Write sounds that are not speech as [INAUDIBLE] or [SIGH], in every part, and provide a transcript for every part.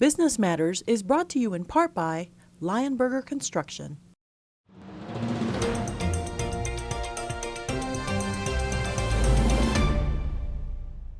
Business Matters is brought to you in part by Lionberger Construction.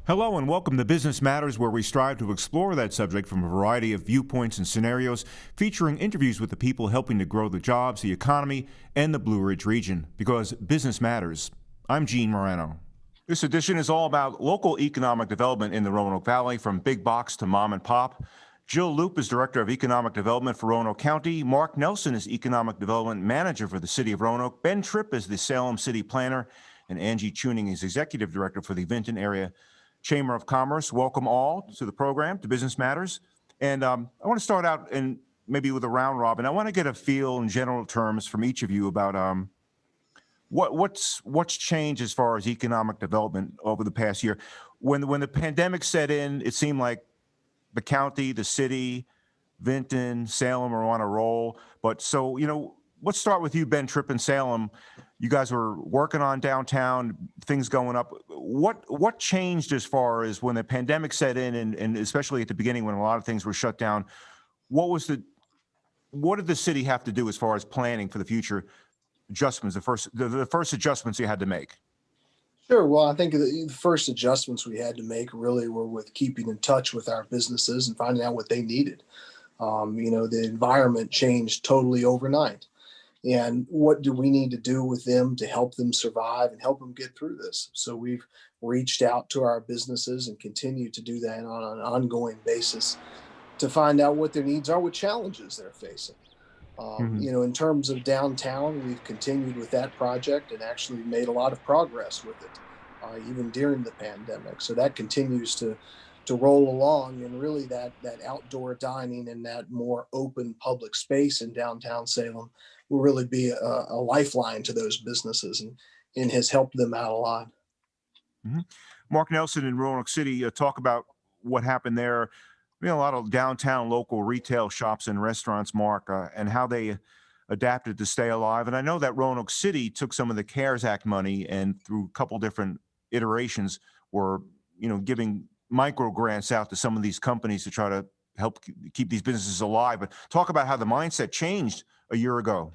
Hello and welcome to Business Matters, where we strive to explore that subject from a variety of viewpoints and scenarios, featuring interviews with the people helping to grow the jobs, the economy, and the Blue Ridge region. Because business matters. I'm Gene Moreno. This edition is all about local economic development in the Roanoke Valley, from big box to mom and pop. Jill Loope is Director of Economic Development for Roanoke County. Mark Nelson is Economic Development Manager for the City of Roanoke. Ben Tripp is the Salem City Planner. And Angie Chewning is Executive Director for the Vinton Area Chamber of Commerce. Welcome all to the program, to Business Matters. And um, I want to start out and maybe with a round robin. I want to get a feel in general terms from each of you about um, what what's what's changed as far as economic development over the past year. When when the pandemic set in, it seemed like the county, the city, Vinton, Salem are on a roll. But so you know, let's start with you, Ben Tripp in Salem. You guys were working on downtown, things going up. What what changed as far as when the pandemic set in, and, and especially at the beginning when a lot of things were shut down? What was the what did the city have to do as far as planning for the future adjustments? The first the, the first adjustments you had to make. Sure. Well, I think the first adjustments we had to make really were with keeping in touch with our businesses and finding out what they needed. Um, you know, the environment changed totally overnight and what do we need to do with them to help them survive and help them get through this so we've reached out to our businesses and continue to do that on an ongoing basis to find out what their needs are what challenges they're facing um, Mhm. you know in terms of downtown we've continued with that project and actually made a lot of progress with it uh, even during the pandemic so that continues to to roll along and really that that outdoor dining and that more open public space in downtown salem will really be a, a lifeline to those businesses and, and has helped them out a lot. Mark Nelson in Roanoke City, uh, talk about what happened there. Know, a lot of downtown local retail shops and restaurants, Mark, uh, and how they adapted to stay alive. And I know that Roanoke City took some of the CARES Act money and through a couple different iterations were, you know, giving micro grants out to some of these companies to try to help keep these businesses alive. But talk about how the mindset changed a year ago.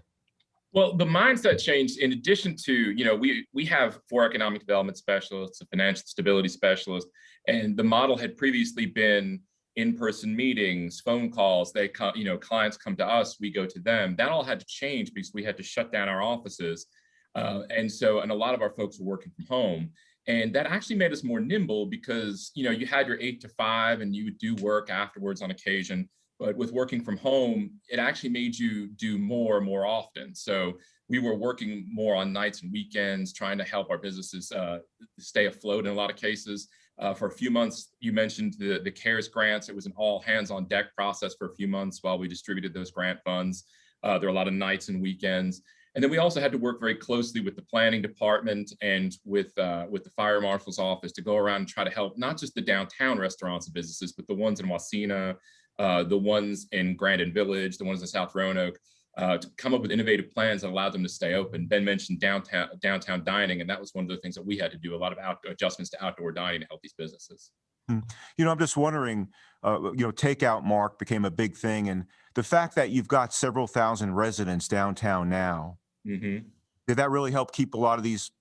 Well, the mindset changed in addition to, you know, we we have four economic development specialists, a financial stability specialist, and the model had previously been in-person meetings, phone calls, they come, you know, clients come to us, we go to them. That all had to change because we had to shut down our offices. Uh, and so, and a lot of our folks were working from home. And that actually made us more nimble because, you know, you had your eight to five and you would do work afterwards on occasion. But with working from home, it actually made you do more more often. So we were working more on nights and weekends, trying to help our businesses uh, stay afloat in a lot of cases. Uh, for a few months, you mentioned the, the CARES grants. It was an all hands on deck process for a few months while we distributed those grant funds. Uh, there were a lot of nights and weekends. And then we also had to work very closely with the planning department and with uh, with the fire marshal's office to go around and try to help not just the downtown restaurants and businesses, but the ones in Wasena, uh, the ones in Grandin Village, the ones in South Roanoke, uh, to come up with innovative plans that allowed them to stay open. Ben mentioned downtown downtown dining, and that was one of the things that we had to do, a lot of out, adjustments to outdoor dining to help these businesses. You know, I'm just wondering, uh, you know, takeout mark became a big thing. And the fact that you've got several thousand residents downtown now, Mhm. did that really help keep a lot of these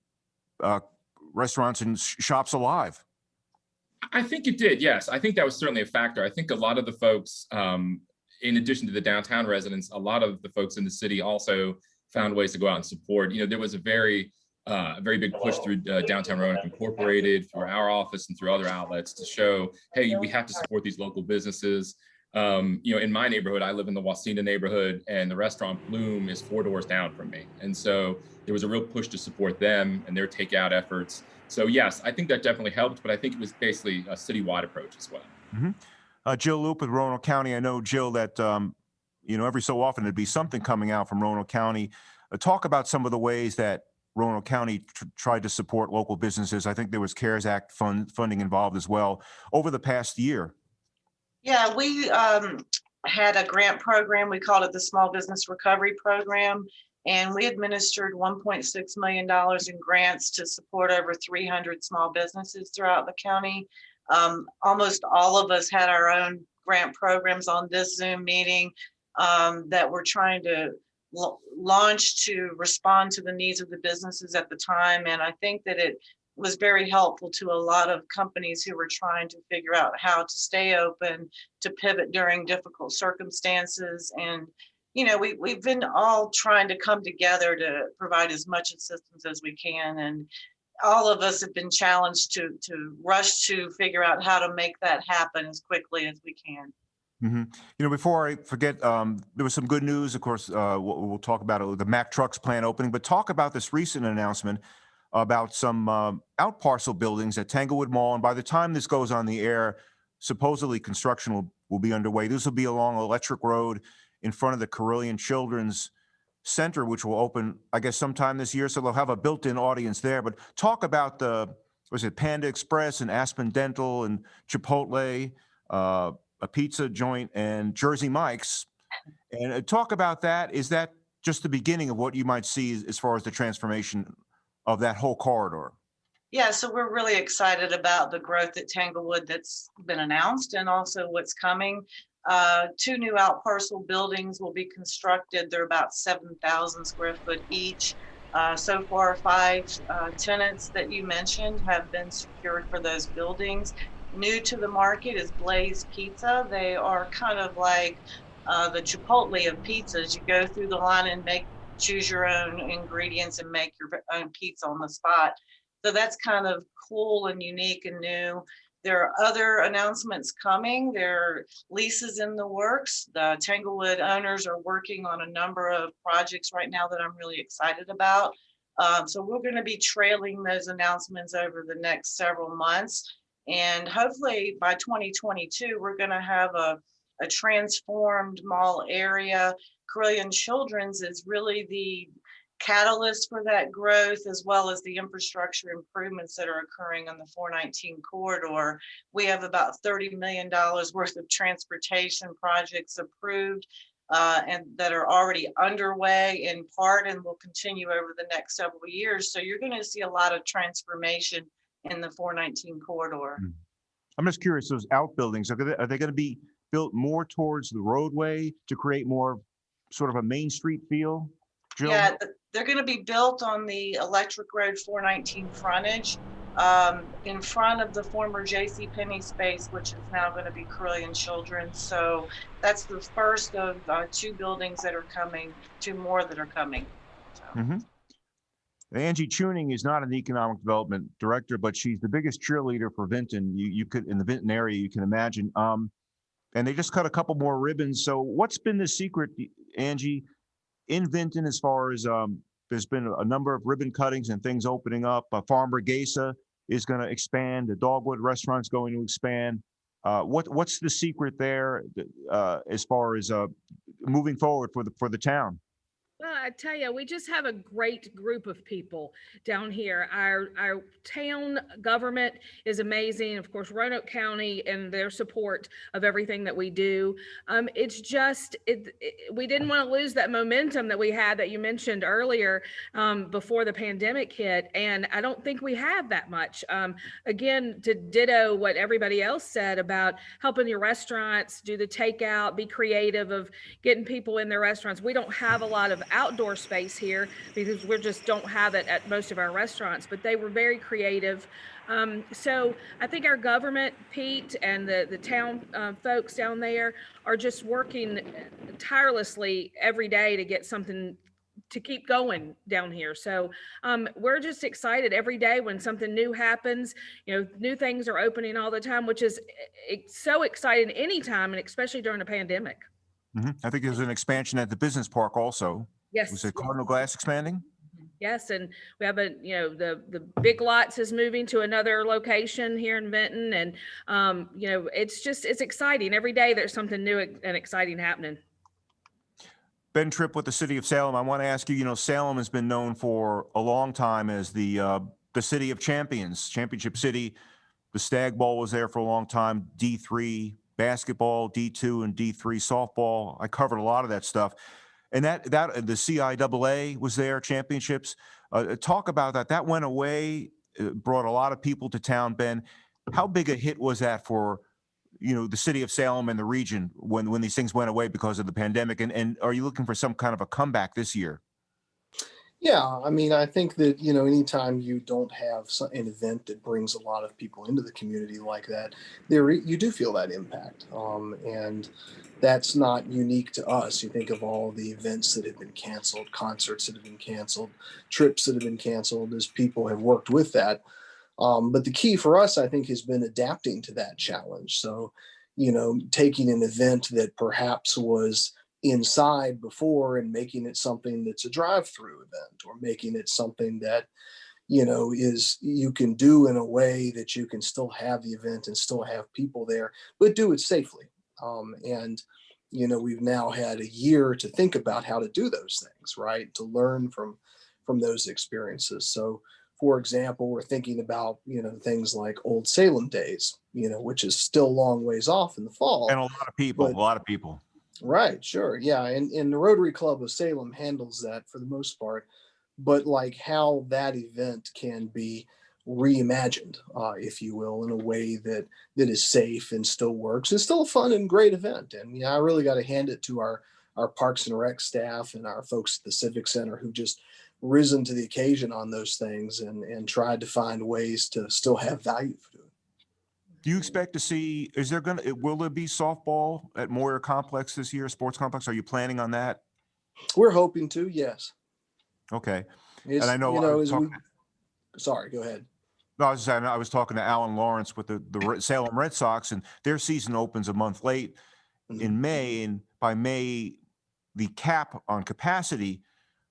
uh, restaurants and sh- shops alive? I think it did. Yes, I think that was certainly a factor. I think a lot of the folks, um, in addition to the downtown residents, a lot of the folks in the city also found ways to go out and support. You know, there was a very, uh, very big push through uh, Downtown Roanoke Incorporated, through our office, and through other outlets to show, hey, we have to support these local businesses. Um, you know, in my neighborhood, I live in the Wasena neighborhood, and the restaurant Bloom is four doors down from me, and so there was a real push to support them and their takeout efforts. So yes, I think that definitely helped, but I think it was basically a citywide approach as well. Uh, Jill Loope with Roanoke County. I know, Jill, that, um, you know, every so often there'd be something coming out from Roanoke County. Uh, talk about some of the ways that Roanoke County tr- tried to support local businesses. I think there was CARES Act fund funding involved as well over the past year. Yeah, we um, had a grant program. We called it the Small Business Recovery Program. And we administered $1.6 million in grants to support over 300 small businesses throughout the county. Um, almost all of us had our own grant programs on this Zoom meeting um, that we're trying to launch to respond to the needs of the businesses at the time. And I think that it was very helpful to a lot of companies who were trying to figure out how to stay open, to pivot during difficult circumstances. And, you know, we, we've been all trying to come together to provide as much assistance as we can. And all of us have been challenged to, to rush to figure out how to make that happen as quickly as we can. hmm You know, before I forget, um, there was some good news. Of course, uh, we'll, we'll talk about it, the Mack Trucks plant opening, but talk about this recent announcement about some um, out parcel buildings at Tanglewood Mall. And by the time this goes on the air, supposedly construction will, will be underway. This will be along Electric Road in front of the Carilion Children's Center, which will open, I guess, sometime this year. So they'll have a built-in audience there. But talk about the, was it Panda Express and Aspen Dental and Chipotle, uh, a pizza joint and Jersey Mike's. And uh, talk about that. Is that just the beginning of what you might see as- as far as the transformation of that whole corridor? Yeah, so we're really excited about the growth at Tanglewood that's been announced and also what's coming. Uh, two new out parcel buildings will be constructed. They're about seven thousand square foot each. Uh, so far, five uh, tenants that you mentioned have been secured for those buildings. New to the market is Blaze Pizza. They are kind of like uh, the Chipotle of pizzas. You go through the line and make choose your own ingredients and make your own pizza on the spot. So that's kind of cool and unique and new. There are other announcements coming. There are leases in the works. The Tanglewood owners are working on a number of projects right now that I'm really excited about. Um, so we're going to be trailing those announcements over the next several months. And hopefully by 2022, we're going to have a, a transformed mall area. Carilion Children's is really the catalyst for that growth as well as the infrastructure improvements that are occurring on the 419 corridor. We have about $30 million worth of transportation projects approved uh, and that are already underway in part and will continue over the next several years. So you're going to see a lot of transformation in the 419 corridor. I'm just curious, those outbuildings, are they, are they going to be built more towards the roadway to create more sort of a Main Street feel? Jill? Yeah, th- they're gonna be built on the Electric Road four nineteen frontage, um, in front of the former J.C. Penney space, which is now gonna be Carilion Children's. So that's the first of, uh, two buildings that are coming, two more that are coming. So, Mhm. Angie Chewning is not an economic development director, but she's the biggest cheerleader for Vinton. You, you could, in the Vinton area, you can imagine. Um, and they just cut a couple more ribbons. So what's been the secret, Angie, in Vinton as far as, um, there's been a- number of ribbon cuttings and things opening up. Uh, Farmburguesa is going to expand. The Dogwood Restaurant's going to expand. Uh, what, what's the secret there, uh, as far as, uh, moving forward for the, for the town? I tell you, we just have a great group of people down here. Our our town government is amazing. Of course, Roanoke County and their support of everything that we do. Um, it's just it, it- We didn't want to lose that momentum that we had that you mentioned earlier um, before the pandemic hit, and I don't think we have that much. Um, again, to ditto what everybody else said about helping your restaurants do the takeout, be creative of getting people in their restaurants. We don't have a lot of outdoor [LAUGHS] space here because we just don't have it at most of our restaurants, but they were very creative. Um, so I think our government, Pete, and the, the town uh, folks down there are just working tirelessly every day to get something to keep going down here. So um, we're just excited every day when something new happens. You know, new things are opening all the time, which is eh, eh, so exciting anytime, and especially during a pandemic. Mhm. I think there's an expansion at the business park also. Yes. Was it. Cardinal Glass expanding? Yes, and we have a, you know, the, the Big Lots is moving to another location here in Vinton and, um, you know, it's just, it's exciting. Every day there's something new and exciting happening. Ben Tripp with the city of Salem. I want to ask you, you know, Salem has been known for a long time as the, uh, the city of champions, championship city. The Stagg Bowl was there for a long time, D3 basketball, D2 and D3 softball. I covered a lot of that stuff. And that, that, the CIAA was there, championships. Uh, talk about that. That went away, uh, brought a lot of people to town, Ben. How big a hit was that for you know, the city of Salem and the region when, when these things went away because of the pandemic? And, and are you looking for some kind of a comeback this year? Yeah, I mean, I think that, you know, anytime you don't have so- an event that brings a lot of people into the community like that, there you do feel that impact. Um, and that's not unique to us. You think of all the events that have been canceled, concerts that have been canceled, trips that have been canceled as people have worked with that. Um, but the key for us, I think, has been adapting to that challenge. So, you know, taking an event that perhaps was inside before and making it something that's a drive-through event or making it something that you know is you can do in a way that you can still have the event and still have people there but do it safely. Um, and you know we've now had a year to think about how to do those things right? To learn from from those experiences. So for example we're thinking about you know things like old salem days you know which is still a long ways off in the fall And a lot of people, But- a lot of people. Right, sure. Yeah. And, and the Rotary Club of Salem handles that for the most part. But like how that event can be reimagined, uh, if you will, in a way that that is safe and still works. It's still a fun and great event. And yeah, I really got to hand it to our our Parks and Rec staff and our folks at the Civic Center who just risen to the occasion on those things and and tried to find ways to still have value for it. Do you expect to see, is there gonna, will there be softball at Moyer Complex this year, sports complex? Are you planning on that? We're hoping to, yes. Okay. It's, I know you I know, was as we, sorry, go ahead. No, I was saying, I was talking to Alan Lawrence with the, the Salem Red Sox and their season opens a month late Mhm. in May. And by May, the cap on capacity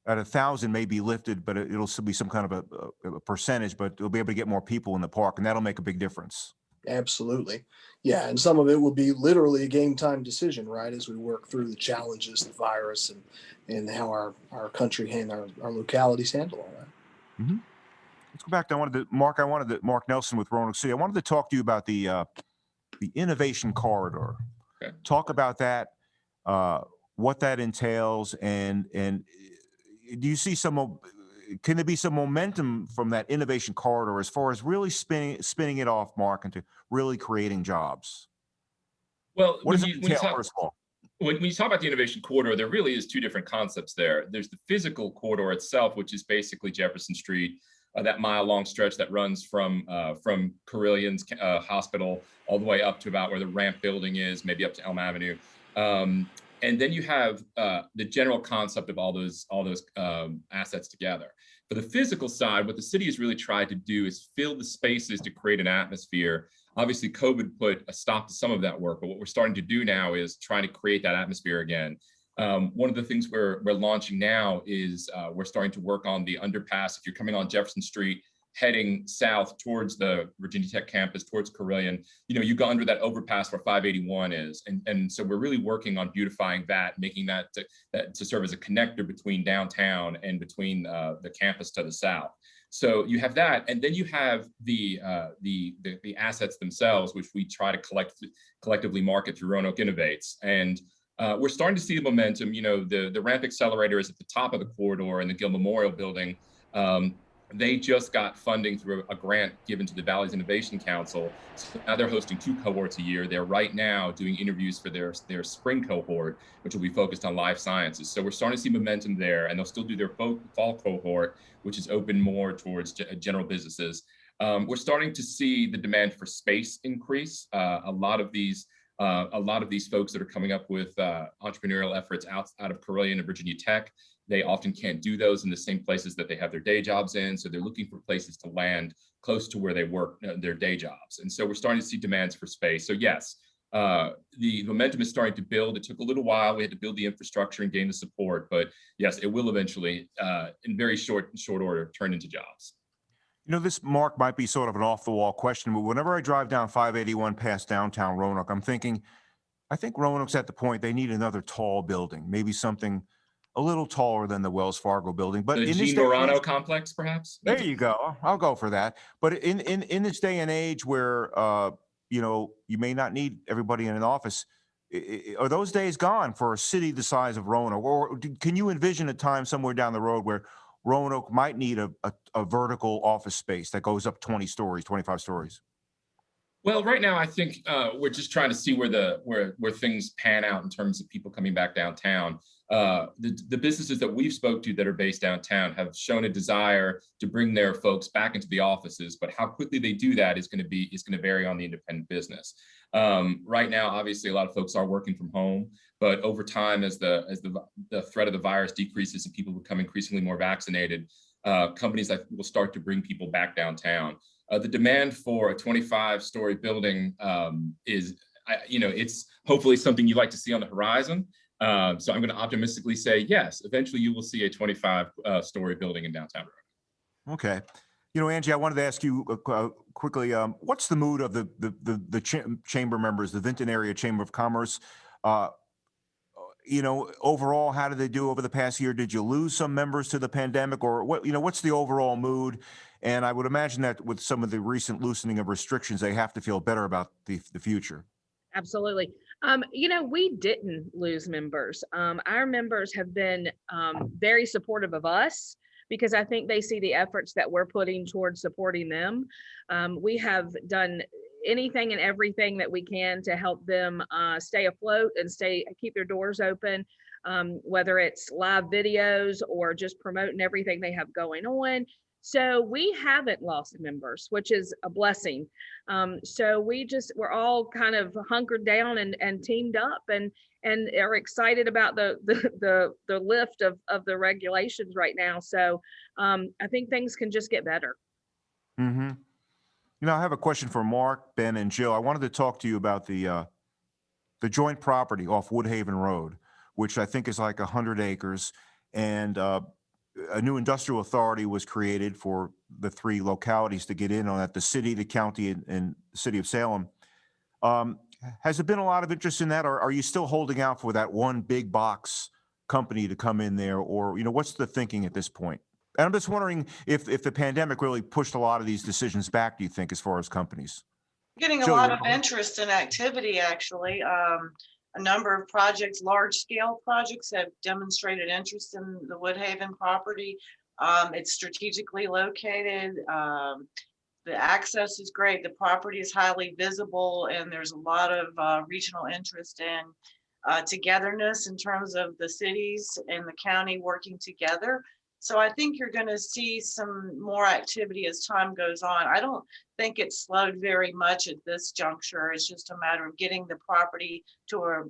at a thousand may be lifted, but it- it'll still be some kind of a, a- a percentage, but they'll be able to get more people in the park and that'll make a big difference. Absolutely. Yeah. And some of it will be literally a game time decision, right? As we work through the challenges, the virus and, and how our, our country and our, our localities handle all that. Let's go back to, I wanted to, Mark, I wanted to, Mark Nelson with Roanoke City. I wanted to talk to you about the, uh, the innovation corridor. Okay. Talk about that, uh, what that entails and, and uh, do you see some, mo- can there be some momentum from that innovation corridor as far as really spinning, spinning it off, Mark, into really creating jobs? Well, What does you, it when you entail, talk, first of all? when you talk about the innovation corridor, there really is two different concepts there. There's the physical corridor itself, which is basically Jefferson Street, uh, that mile long stretch that runs from uh, from Carilion's uh, hospital all the way up to about where the ramp building is, maybe up to Elm Avenue. Um, and then you have uh, the general concept of all those all those um, assets together. For the physical side, what the city has really tried to do is fill the spaces to create an atmosphere Obviously, COVID put a stop to some of that work, but what we're starting to do now is trying to create that atmosphere again. Um, one of the things we're, we're launching now is uh, we're starting to work on the underpass. If you're coming on Jefferson Street, heading south towards the Virginia Tech campus, towards Carilion, you know, you go under that overpass where 581 is. And, and so we're really working on beautifying that, making that to, that to serve as a connector between downtown and between uh, the campus to the south. So you have that, and then you have the, uh, the, the the assets themselves, which we try to collect collectively market through Roanoke Innovates. And uh, we're starting to see the momentum. You know, the the ramp accelerator is at the top of the corridor in the Gill Memorial Building. Um, they just got funding through a grant given to the Valley's Innovation Council. So now they're hosting two cohorts a year. They're right now doing interviews for their, their spring cohort, which will be focused on life sciences. So we're starting to see momentum there, and they'll still do their fall, cohort, which is open more towards general businesses. Um, we're starting to see the demand for space increase. Uh, a lot of these uh, a lot of these folks that are coming up with uh, entrepreneurial efforts out, out of Carilion and Virginia Tech, they often can't do those in the same places that they have their day jobs in. So they're looking for places to land close to where they work uh, their day jobs. And so we're starting to see demands for space. So yes, uh, the momentum is starting to build. It took a little while. We had to build the infrastructure and gain the support, but yes, it will eventually, uh, in very short short order, turn into jobs. You know, this mark might be sort of an off the wall question, but whenever I drive down 581 past downtown Roanoke, I'm thinking, I think Roanoke's at the point they need another tall building, maybe something a little taller than the Wells Fargo building. But The in Gene Moreno complex, perhaps? there you go. I'll go for that. But in in in this day and age where uh, you know you may not need everybody in an office, are those days gone for a city the size of Roanoke? Or can you envision a time somewhere down the road where Roanoke might need a, a, a vertical office space that goes up 20 stories, 25 stories? Well, right now, I think uh, we're just trying to see where the where where things pan out in terms of people coming back downtown. Uh, the, the businesses that we've spoke to that are based downtown have shown a desire to bring their folks back into the offices, but how quickly they do that is going to be is going to vary on the independent business. Um, right now, obviously, a lot of folks are working from home, but over time, as the as the the threat of the virus decreases and people become increasingly more vaccinated, uh, companies that will start to bring people back downtown. Uh, the demand for a 25 story building um, is, I, you know, it's hopefully something you'd like to see on the horizon. Um, so I'm going to optimistically say, yes, eventually you will see a 25 uh, story building in downtown. Roanoke. Okay. You know, Angie, I wanted to ask you uh, uh, quickly, um, what's the mood of the, the, the, the cha- chamber members, the Vinton Area Chamber of Commerce? Uh, you know, overall, how did they do over the past year? Did you lose some members to the pandemic or what, you know, what's the overall mood? And I would imagine that with some of the recent loosening of restrictions, they have to feel better about the, the future. Absolutely. Um, you know, we didn't lose members. Um, our members have been um, very supportive of us because I think they see the efforts that we're putting towards supporting them. Um, we have done anything and everything that we can to help them uh, stay afloat and stay keep their doors open. Um, whether it's live videos or just promoting everything they have going on. So we haven't lost members, which is a blessing. Um, so we just we're all kind of hunkered down and, and teamed up and and are excited about the [LAUGHS] the the, the lift of, of the regulations right now. So um, I think things can just get better. Mm-hmm. You know, I have a question for Mark, Ben, and Jill. I wanted to talk to you about the uh, the joint property off Woodhaven Road, which I think is like hundred acres, and uh, a new industrial authority was created for the three localities to get in on that: the city, the county, and, and the city of Salem. Um, has there been a lot of interest in that, or are you still holding out for that one big box company to come in there, or you know, what's the thinking at this point? And I'm just wondering if, if the pandemic really pushed a lot of these decisions back, do you think, as far as companies? Getting a Jill, lot of interest and activity, actually. Um, a number of projects, large scale projects have demonstrated interest in the Woodhaven property. Um, it's strategically located. Um, the access is great. The property is highly visible and there's a lot of, uh, regional interest in uh, togetherness in terms of the cities and the county working together. So I think you're gonna see some more activity as time goes on. I don't think it's slowed very much at this juncture. It's just a matter of getting the property to a,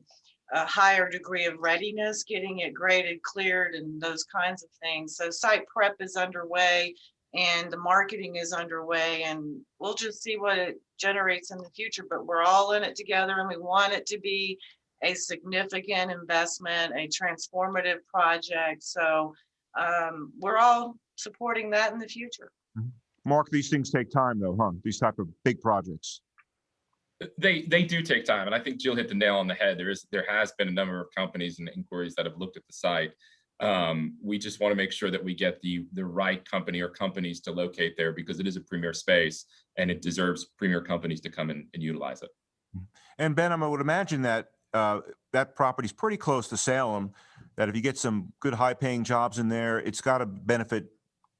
a higher degree of readiness, getting it graded, cleared, and those kinds of things. So site prep is underway and the marketing is underway and we'll just see what it generates in the future, but we're all in it together and we want it to be a significant investment, a transformative project. So um, we're all supporting that in the future. Mark, these things take time though, huh? These type of big projects. They they do take time, and I think Jill hit the nail on the head. There is there has been a number of companies and inquiries that have looked at the site. Um, we just want to make sure that we get the the right company or companies to locate there because it is a premier space and it deserves premier companies to come in and utilize it. And Ben, I would imagine that uh, that property's pretty close to Salem, that if you get some good high-paying jobs in there, it's got to benefit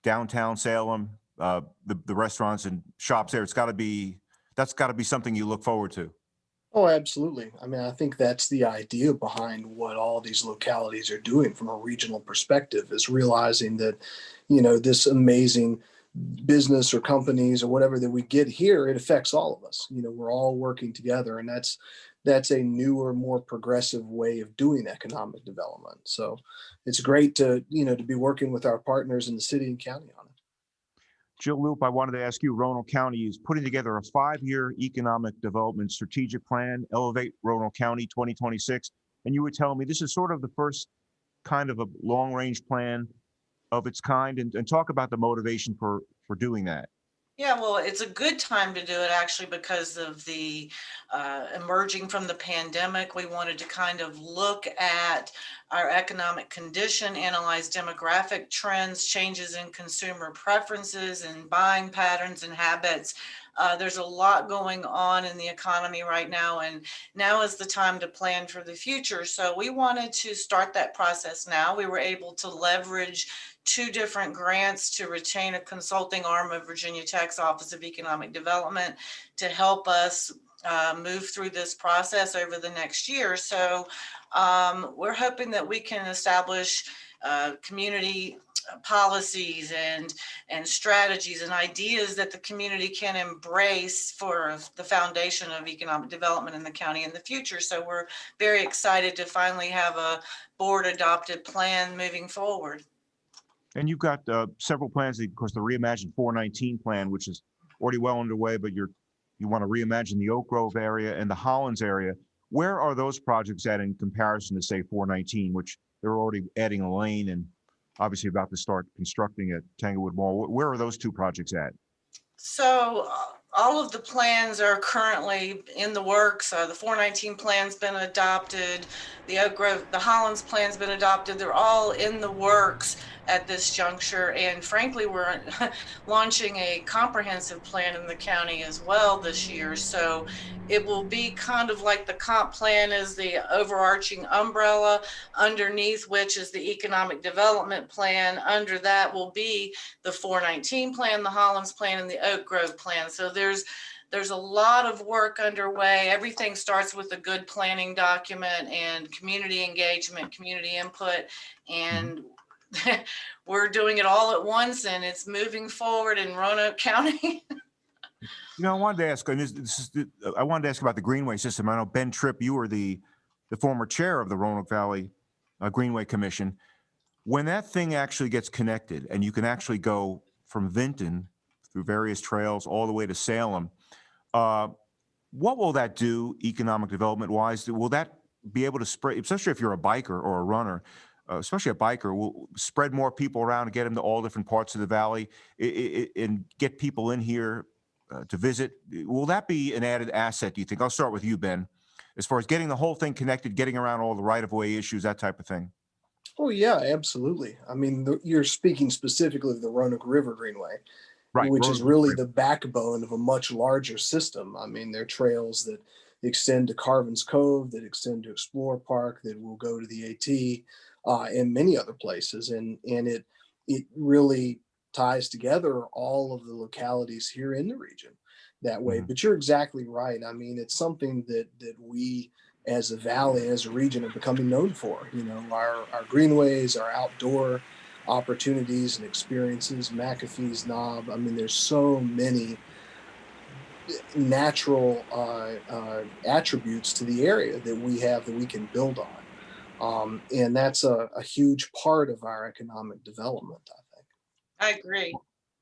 downtown Salem, uh, the, the restaurants and shops there. It's got to be, that's got to be something you look forward to. Oh, absolutely. I mean, I think that's the idea behind what all these localities are doing from a regional perspective is realizing that, you know, this amazing business or companies or whatever that we get here, it affects all of us. You know, we're all working together and that's that's a newer, more progressive way of doing economic development. So it's great to, you know, to be working with our partners in the city and county on it. Jill Loope, I wanted to ask you, Roanoke County is putting together a five-year economic development strategic plan, Elevate Roanoke County 2026. And you were telling me this is sort of the first kind of a long-range plan of its kind and, and talk about the motivation for, for doing that. Yeah, well, it's a good time to do it actually because of the uh, emerging from the pandemic. We wanted to kind of look at our economic condition, analyze demographic trends, changes in consumer preferences and buying patterns and habits. Uh, there's a lot going on in the economy right now, and now is the time to plan for the future. So we wanted to start that process now. We were able to leverage two different grants to retain a consulting arm of Virginia Tech's Office of Economic Development to help us uh, move through this process over the next year. So um, we're hoping that we can establish uh, community policies and and strategies and ideas that the community can embrace for the foundation of economic development in the county in the future. So we're very excited to finally have a board adopted plan moving forward. And you've got uh, several plans, of course, the Reimagine 419 plan, which is already well underway, but you're, you want to reimagine the Oak Grove area and the Hollins area. Where are those projects at in comparison to, say, 419, which they're already adding a lane and obviously about to start constructing at Tanglewood Mall? Wh- Where are those two projects at? So uh, all of the plans are currently in the works. Uh, the 419 plan's been adopted. The Oak Grove, the Hollins plan's been adopted. They're all in the works at this juncture. And frankly, we're [LAUGHS] launching a comprehensive plan in the county as well this year. So it will be kind of like the comp plan is the overarching umbrella underneath which is the economic development plan. Under that will be the 419 plan, the Hollins plan, and the Oak Grove plan. So there's there's a lot of work underway. Everything starts with a good planning document and community engagement, community input, mm-hmm. and [LAUGHS] we're doing it all at once and it's moving forward in Roanoke [LAUGHS] County. You know, I wanted to ask, and this, this is, I wanted to ask about the Greenway system. I know Ben Tripp, you were the, the former chair of the Roanoke Valley uh, Greenway Commission. When that thing actually gets connected and you can actually go from Vinton through various trails all the way to Salem, uh, what will that do economic development wise? Will that be able to spread, especially if you're a biker or a runner, uh, especially a biker, will spread more people around and get them to all different parts of the valley i- i- i- and get people in here uh, to visit. Will that be an added asset, do you think? I'll start with you, Ben. As far as getting the whole thing connected, getting around all the right-of-way issues, that type of thing. Oh, yeah, absolutely. I mean, the- you're speaking specifically of the Roanoke River Greenway, Right. which is really the backbone of a much larger system. I mean, there are trails that extend to Carvin's Cove, that extend to Explore Park, that will go to the AT, uh, and many other places. And and it it really ties together all of the localities here in the region that way. Mhm. But you're exactly right. I mean, it's something that that we as a valley, as a region, are becoming known for. You know, our our greenways, our outdoor opportunities and experiences, McAfee's Knob. I mean, there's so many natural uh, uh, attributes to the area that we have that we can build on. Um, and that's a, a huge part of our economic development, I think. I agree.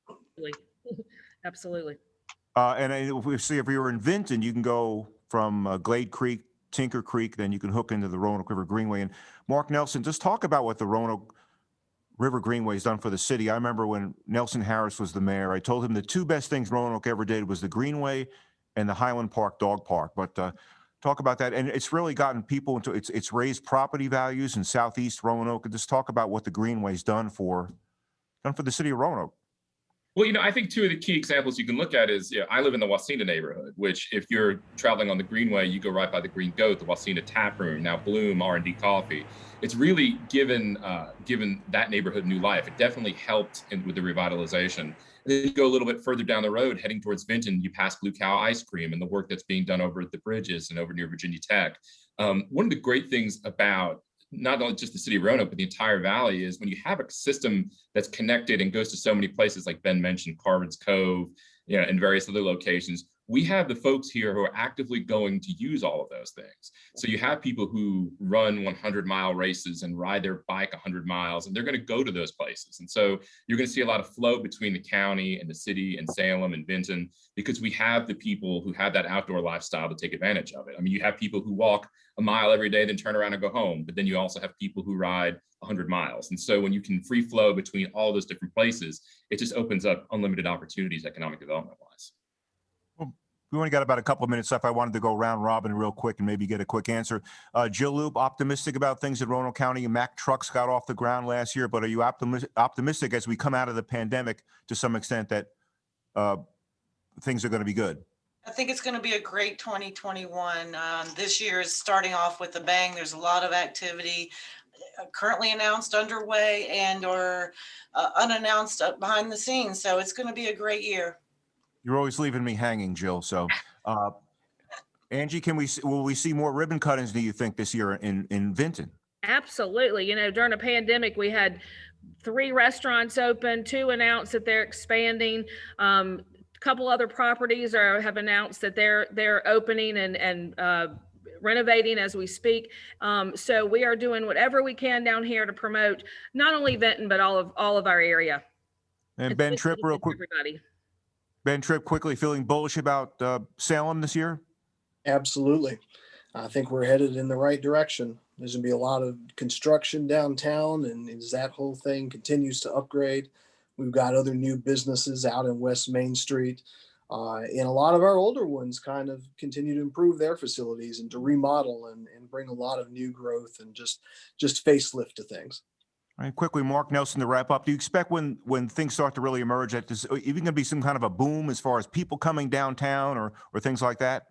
Absolutely. [LAUGHS] Absolutely. Uh, and if we see if you were in Vinton, you can go from uh, Glade Creek, Tinker Creek, then you can hook into the Roanoke River Greenway. And Mark Nelson, just talk about what the Roanoke River Greenway has done for the city. I remember when Nelson Harris was the mayor, I told him the two best things Roanoke ever did was the Greenway and the Highland Park Dog Park. But uh, talk about that. And it's really gotten people into, it's, it's raised property values in southeast Roanoke. Just talk about what the Greenway's done for, done for the city of Roanoke. Well, you know, I think two of the key examples you can look at is, you know, I live in the Wasena neighborhood, which if you're traveling on the Greenway, you go right by the Green Goat, the Wasena Tap Room, now Bloom R&D Coffee. It's really given uh, given that neighborhood new life. It definitely helped in, with the revitalization. Then you go a little bit further down the road, heading towards Vinton, you pass Blue Cow Ice Cream and the work that's being done over at the bridges and over near Virginia Tech. Um, one of the great things about not only just the city of Roanoke, but the entire valley is when you have a system that's connected and goes to so many places, like Ben mentioned, Carvin's Cove, you know, and various other locations. We have the folks here who are actively going to use all of those things. So you have people who run 100 mile races and ride their bike 100 miles, and they're going to go to those places. And so you're going to see a lot of flow between the county and the city and Salem and Vinton, because we have the people who have that outdoor lifestyle to take advantage of it. I mean, you have people who walk a mile every day, then turn around and go home. But then you also have people who ride 100 miles. And so when you can free flow between all those different places, it just opens up unlimited opportunities economic development wise. We only got about a couple of minutes left. I wanted to go round robin real quick and maybe get a quick answer. Uh, Jill Loope, optimistic about things in Roanoke County. Mack trucks got off the ground last year, but are you optimistic, optimistic as we come out of the pandemic to some extent that uh, things are going to be good? I think it's going to be a great 2021. Um, This year is starting off with a bang. There's a lot of activity uh, currently announced underway and or uh, unannounced behind the scenes. So it's going to be a great year. You're always leaving me hanging, Jill. So, uh, Angie, can we will we see more ribbon cuttings? Do you think this year in in Vinton? Absolutely. You know, during a pandemic, we had three restaurants open, two announced that they're expanding. Um, a couple other properties are, have announced that they're, they're opening and, and, uh, renovating as we speak. Um, so we are doing whatever we can down here to promote not only Vinton, but all of, all of our area. And It's Ben Tripp, real quick. Everybody. Ben Tripp, quickly feeling bullish about uh, Salem this year. Absolutely. I think we're headed in the right direction. There's gonna be a lot of construction downtown and as that whole thing continues to upgrade, we've got other new businesses out in West Main Street. Uh, and a lot of our older ones kind of continue to improve their facilities and to remodel and, and bring a lot of new growth and just, just facelift to things. All right, quickly, Mark Nelson to wrap up. Do you expect when when things start to really emerge that there's even going to be some kind of a boom as far as people coming downtown or or things like that?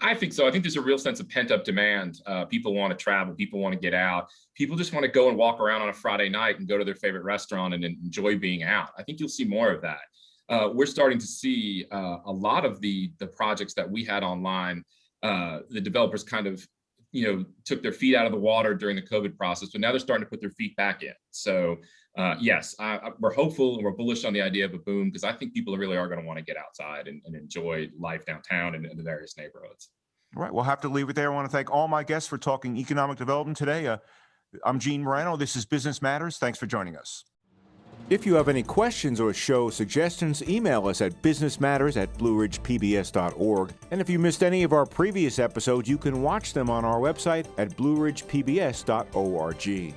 I think so. I think there's a real sense of pent up demand. Uh, people want to travel. People want to get out. People just want to go and walk around on a Friday night and go to their favorite restaurant and enjoy being out. I think you'll see more of that. Uh, we're starting to see uh, a lot of the the projects that we had online. Uh, the developers kind of, you know, took their feet out of the water during the COVID process, but now they're starting to put their feet back in. So uh, yes, I, I, we're hopeful and we're bullish on the idea of a boom because I think people really are going to want to get outside and, and enjoy life downtown and in the various neighborhoods. All right, we'll have to leave it there. I want to thank all my guests for talking economic development today. Uh, I'm Gene Moreno. This is Business Matters. Thanks for joining us. If you have any questions or show suggestions, email us at businessmatters at blueridgepbs.org. And if you missed any of our previous episodes, you can watch them on our website at blueridgepbs.org.